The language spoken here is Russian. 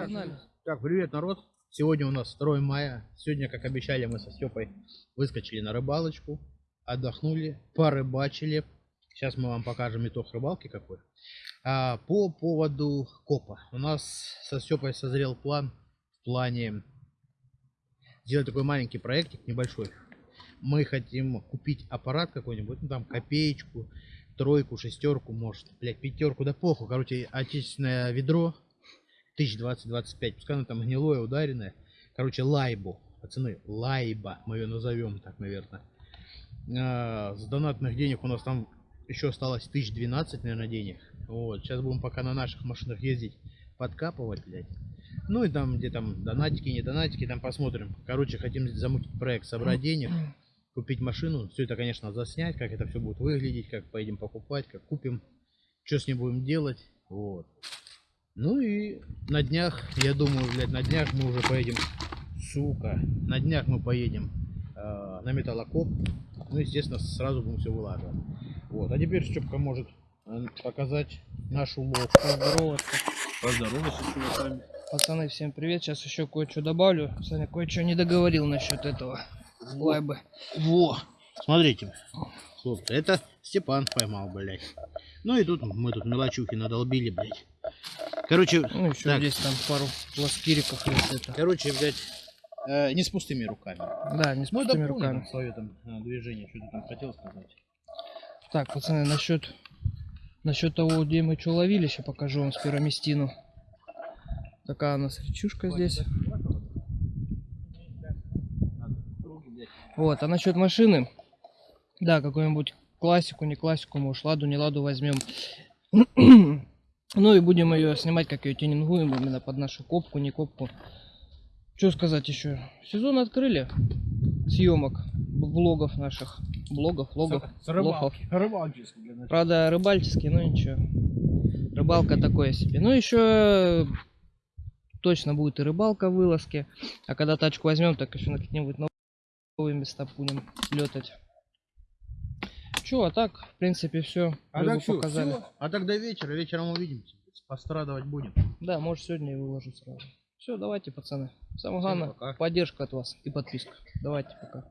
Погнали. Так, привет, народ. Сегодня у нас 2 мая. Сегодня, как обещали, мы со Степой выскочили на рыбалочку, отдохнули, порыбачили. Сейчас мы вам покажем итог рыбалки какой. А, по поводу копа. У нас со Степой созрел план в плане сделать такой маленький проектик небольшой. Мы хотим купить аппарат какой-нибудь, ну там копеечку, тройку, шестерку, может, блять, пятерку, да похуй. Короче, отечественное ведро 1020-25, пускай оно там гнилое, ударенное. Короче, лайбу, пацаны, лайба, мы ее назовем так, наверное. А, с донатных денег у нас там еще осталось 1012, наверное, денег. Вот, сейчас будем пока на наших машинах ездить, подкапывать, блядь. Ну и там, где там донатики, не донатики, там посмотрим. Короче, хотим замутить проект, собрать денег, купить машину. Все это, конечно, заснять, как это все будет выглядеть, как поедем покупать, как купим, что с ним будем делать. Вот. Ну и на днях, я думаю, блядь, на днях мы уже поедем, сука, на днях мы поедем э, на металлокоп. Ну, естественно, сразу будем все вылаживать. Вот, а теперь Степка может э, показать нашу улов. Поздороваться. Поздороваться с чуваками. Пацаны, всем привет. Сейчас еще кое-что добавлю. Саня кое-что не договорил насчет этого лайбы. Во, смотрите, хлопцы, это Степан поймал, блядь. Ну и тут мы тут мелочухи надолбили, блядь. Короче, Ну, еще так, здесь там пару пласкириков короче, блядь, э, не с пустыми руками. Да, не с Ну, пустыми руками. там э, движение, что ты там хотел сказать. Так, пацаны, насчет насчет того, где мы что ловили, сейчас покажу вам спироместину. Такая у нас речушка здесь. Вот, а насчет машины, да, какую-нибудь классику, не классику, может, ладу, не ладу возьмем. ну и будем ее снимать, как ее тюнингуем, именно под нашу копку, не копку. Что сказать еще? Сезон открыли съемок, влогов наших. Блогов, влогов. Рыбалки, начала. Правда, рыбальческий, но ничего. Рыбалка такое себе. Ну, еще точно будет и рыбалка вылазки. А когда тачку возьмем, так еще на какие-нибудь новые места будем летать. Че, а так, в принципе, все. А так показали. всё. А так до вечера, вечером увидимся. Пострадывать будем. Да, может сегодня и выложу сразу. Все, давайте, пацаны. Самое главное, пока. поддержка от вас и подписка. Давайте, пока.